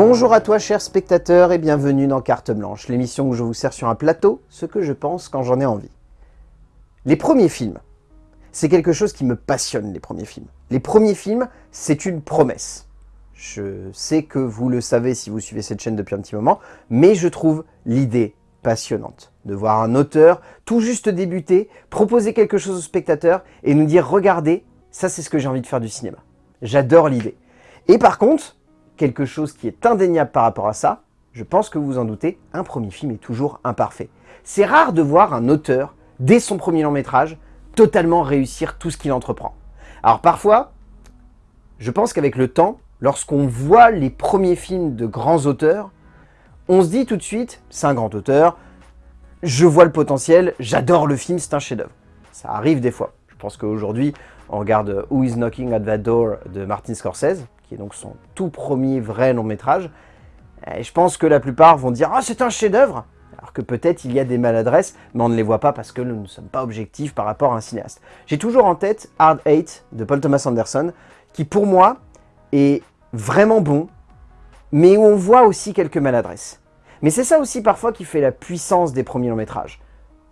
Bonjour à toi chers spectateurs et bienvenue dans Carte Blanche, l'émission où je vous sers sur un plateau ce que je pense quand j'en ai envie. Les premiers films, c'est quelque chose qui me passionne les premiers films. Les premiers films, c'est une promesse. Je sais que vous le savez si vous suivez cette chaîne depuis un petit moment, mais je trouve l'idée passionnante de voir un auteur tout juste débuter, proposer quelque chose au spectateur et nous dire « Regardez, ça c'est ce que j'ai envie de faire du cinéma ». J'adore l'idée. Et par contre, quelque chose qui est indéniable par rapport à ça, je pense que vous vous en doutez, un premier film est toujours imparfait. C'est rare de voir un auteur, dès son premier long métrage, totalement réussir tout ce qu'il entreprend. Alors parfois, je pense qu'avec le temps, lorsqu'on voit les premiers films de grands auteurs, on se dit tout de suite, c'est un grand auteur, je vois le potentiel, j'adore le film, c'est un chef-d'œuvre. Ça arrive des fois. Je pense qu'aujourd'hui, on regarde Who is Knocking at That Door de Martin Scorsese, qui est donc son tout premier vrai long métrage. Et je pense que la plupart vont dire « Ah, c'est un chef-d'œuvre !» Alors que peut-être il y a des maladresses, mais on ne les voit pas parce que nous ne sommes pas objectifs par rapport à un cinéaste. J'ai toujours en tête Hard Eight de Paul Thomas Anderson, qui pour moi est vraiment bon, mais où on voit aussi quelques maladresses. Mais c'est ça aussi parfois qui fait la puissance des premiers longs métrages.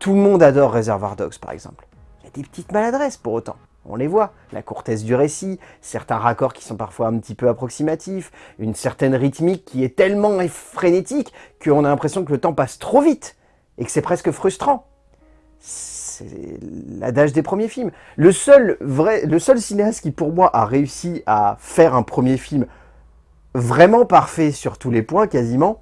Tout le monde adore Reservoir Dogs par exemple. Il y a des petites maladresses pour autant. On les voit, la courtesse du récit, certains raccords qui sont parfois un petit peu approximatifs, une certaine rythmique qui est tellement frénétique qu'on a l'impression que le temps passe trop vite et que c'est presque frustrant. C'est l'adage des premiers films. Le seul, vrai, le seul cinéaste qui pour moi a réussi à faire un premier film vraiment parfait sur tous les points quasiment,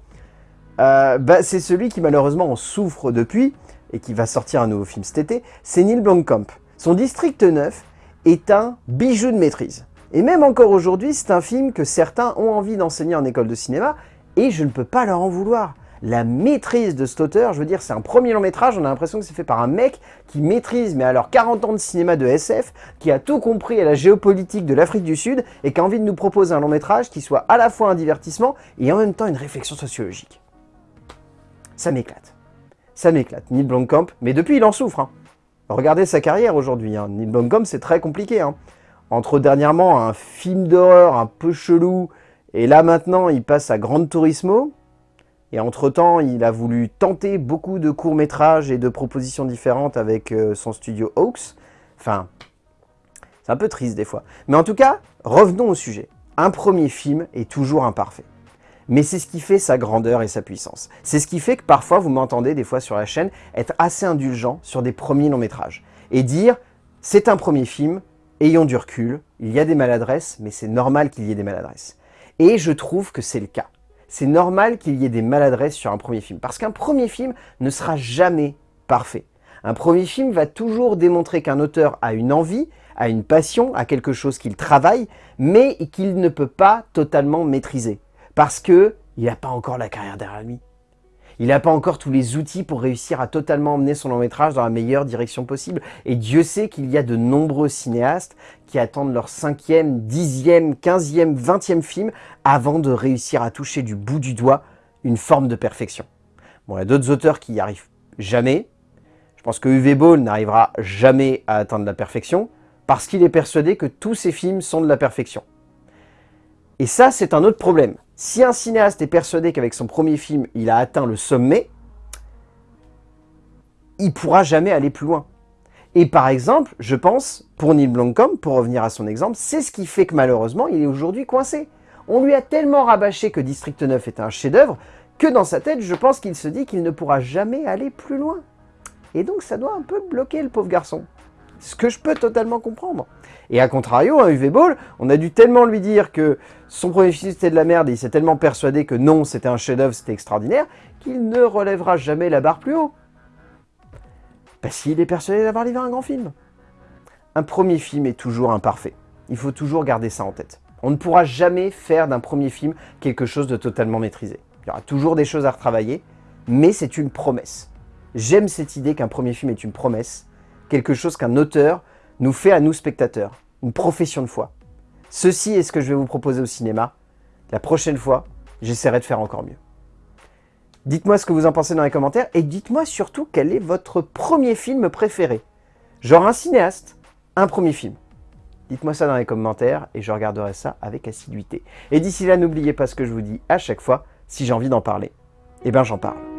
euh, bah, c'est celui qui malheureusement en souffre depuis, et qui va sortir un nouveau film cet été, c'est Neil Blomkamp. Son District 9 est un bijou de maîtrise. Et même encore aujourd'hui, c'est un film que certains ont envie d'enseigner en école de cinéma, et je ne peux pas leur en vouloir. La maîtrise de cet auteur, je veux dire, c'est un premier long métrage, on a l'impression que c'est fait par un mec qui maîtrise, mais alors 40 ans de cinéma de SF, qui a tout compris à la géopolitique de l'Afrique du Sud, et qui a envie de nous proposer un long métrage qui soit à la fois un divertissement et en même temps une réflexion sociologique ça m'éclate. Ça m'éclate, Neil Blomkamp, mais depuis il en souffre. Hein. Regardez sa carrière aujourd'hui, hein. Neil Blomkamp c'est très compliqué. Hein. Entre dernièrement un film d'horreur un peu chelou, et là maintenant il passe à Grand Turismo, et entre-temps, il a voulu tenter beaucoup de courts-métrages et de propositions différentes avec euh, son studio Hawks. Enfin, c'est un peu triste des fois. Mais en tout cas, revenons au sujet. Un premier film est toujours imparfait mais c'est ce qui fait sa grandeur et sa puissance. C'est ce qui fait que parfois vous m'entendez des fois sur la chaîne être assez indulgent sur des premiers longs métrages et dire c'est un premier film, ayons du recul, il y a des maladresses, mais c'est normal qu'il y ait des maladresses. Et je trouve que c'est le cas. C'est normal qu'il y ait des maladresses sur un premier film, parce qu'un premier film ne sera jamais parfait. Un premier film va toujours démontrer qu'un auteur a une envie, a une passion, a quelque chose qu'il travaille, mais qu'il ne peut pas totalement maîtriser. Parce que il n'a pas encore la carrière derrière lui. Il n'a pas encore tous les outils pour réussir à totalement emmener son long métrage dans la meilleure direction possible. Et Dieu sait qu'il y a de nombreux cinéastes qui attendent leur cinquième, dixième, quinzième, vingtième film avant de réussir à toucher du bout du doigt une forme de perfection. Bon, il y a d'autres auteurs qui n'y arrivent jamais. Je pense que Uwe Ball n'arrivera jamais à atteindre la perfection parce qu'il est persuadé que tous ses films sont de la perfection. Et ça, c'est un autre problème. Si un cinéaste est persuadé qu'avec son premier film, il a atteint le sommet, il pourra jamais aller plus loin. Et par exemple, je pense, pour Neil Blomkamp, pour revenir à son exemple, c'est ce qui fait que malheureusement, il est aujourd'hui coincé. On lui a tellement rabâché que District 9 est un chef-d'œuvre, que dans sa tête, je pense qu'il se dit qu'il ne pourra jamais aller plus loin. Et donc ça doit un peu bloquer le pauvre garçon. Ce que je peux totalement comprendre. Et à contrario, un UV Ball, on a dû tellement lui dire que son premier film c'était de la merde et il s'est tellement persuadé que non, c'était un chef-d'œuvre, c'était extraordinaire, qu'il ne relèvera jamais la barre plus haut. Parce qu'il est persuadé d'avoir livré un grand film. Un premier film est toujours imparfait. Il faut toujours garder ça en tête. On ne pourra jamais faire d'un premier film quelque chose de totalement maîtrisé. Il y aura toujours des choses à retravailler, mais c'est une promesse. J'aime cette idée qu'un premier film est une promesse, quelque chose qu'un auteur nous fait à nous spectateurs, une profession de foi. Ceci est ce que je vais vous proposer au cinéma. La prochaine fois, j'essaierai de faire encore mieux. Dites-moi ce que vous en pensez dans les commentaires et dites-moi surtout quel est votre premier film préféré. Genre un cinéaste, un premier film. Dites-moi ça dans les commentaires et je regarderai ça avec assiduité. Et d'ici là, n'oubliez pas ce que je vous dis à chaque fois, si j'ai envie d'en parler, eh ben j'en parle.